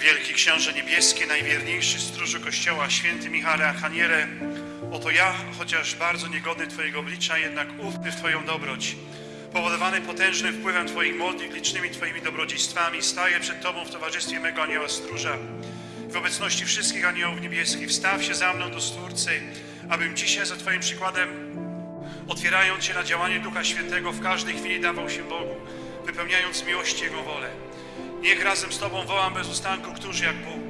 Wielki księże niebieski, najwierniejszy stróżu Kościoła, święty Michale Archanierze, oto ja, chociaż bardzo niegodny Twojego oblicza, jednak ufny w Twoją dobroć. Powodowany potężnym wpływem Twoich modlitw, licznymi Twoimi dobrodziejstwami, staję przed Tobą w towarzystwie mego anioła stróża. W obecności wszystkich aniołów niebieskich wstaw się za mną do Stwórcy, abym dzisiaj za Twoim przykładem otwierając się na działanie Ducha Świętego, w każdej chwili dawał się Bogu, wypełniając miłości Jego wolę. Niech razem z Tobą wołam bez ustanku, któż jak Bóg.